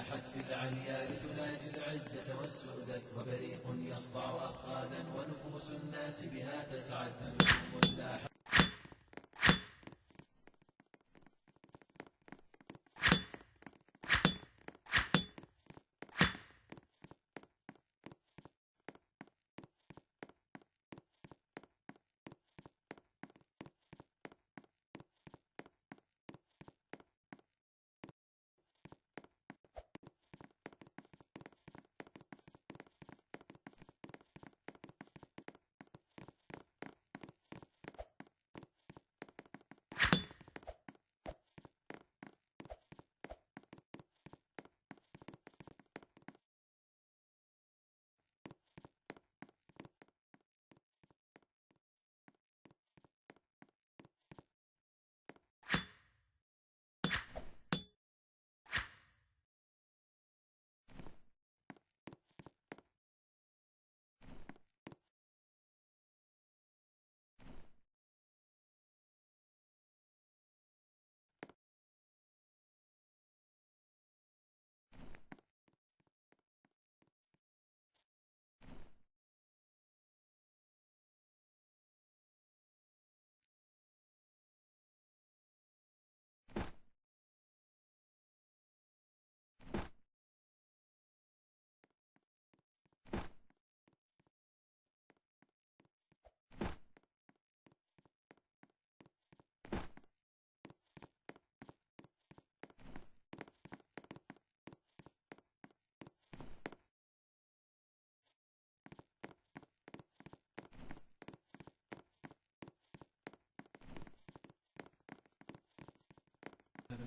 أحد في العليا لتناجي العزة والسؤدد وبريق يصدع أخاذا ونفوس الناس بها تسعد. لاحت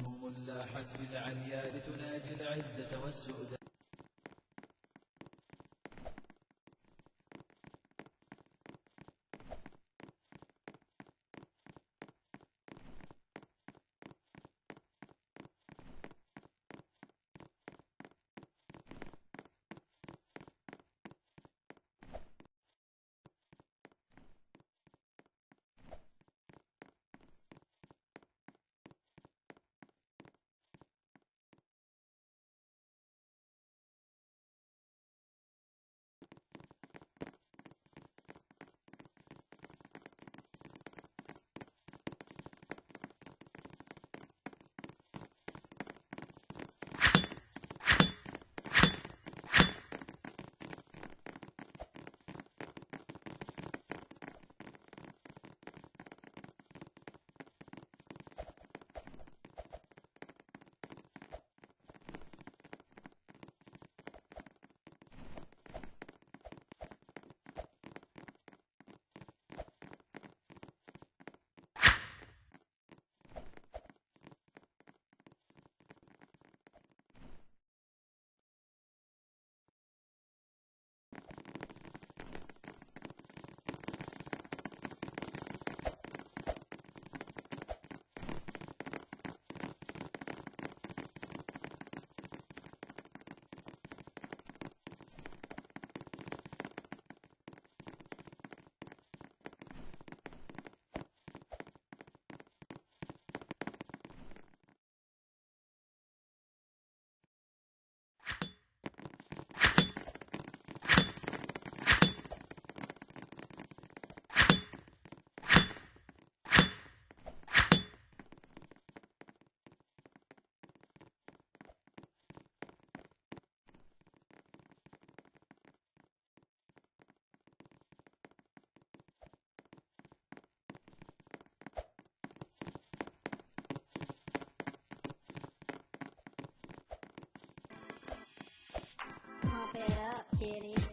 نجوم لاحت في العليا لتناجي العزة والسؤدد Get up, kitty.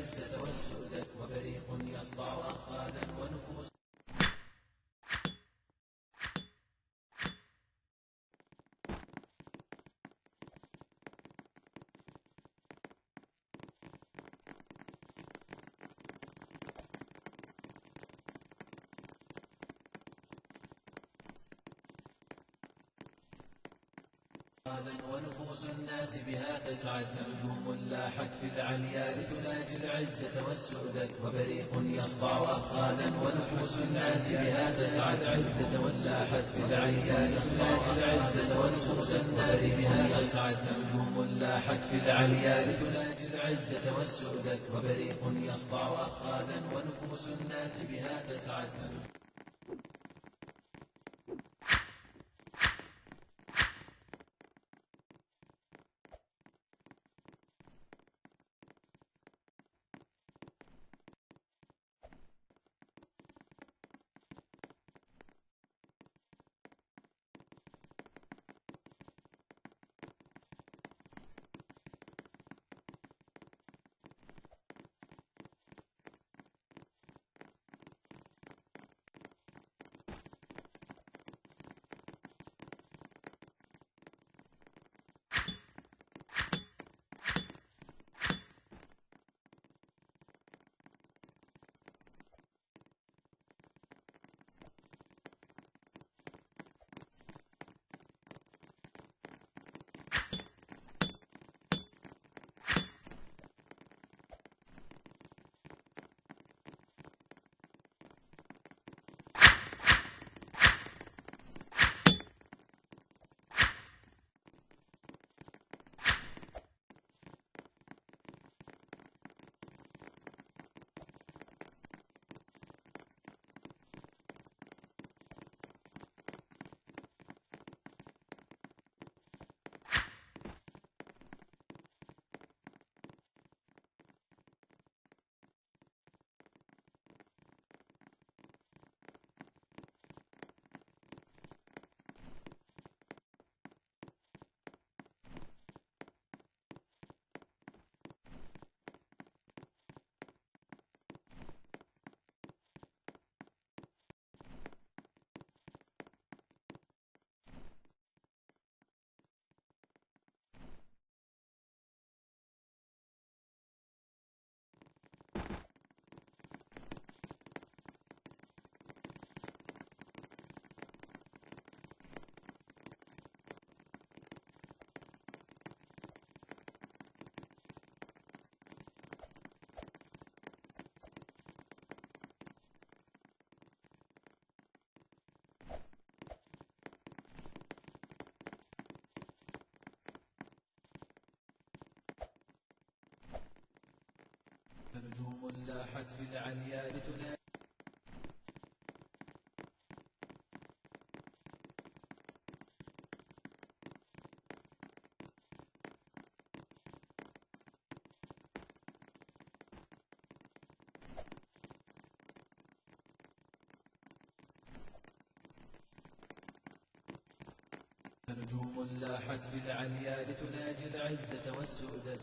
العزة والسؤدد وبريق يصدع أخاذا ونفوس ونفوس الناس بها تسعد نجوم لاحت في العليا لتناجي العزة والسؤدد وبريق يصدع أخاذا ونفوس الناس بها تسعد عزة والساحت في العليا لتناجي العزة والسؤدد الناس بها تسعد نجوم لاحت في العليا لتناجي العزة والسؤدد وبريق يصدع أخاذا ونفوس الناس بها تسعد لاحت في العليا لتنادي نجوم لاحت في العليا لتناجي العزة والسؤدد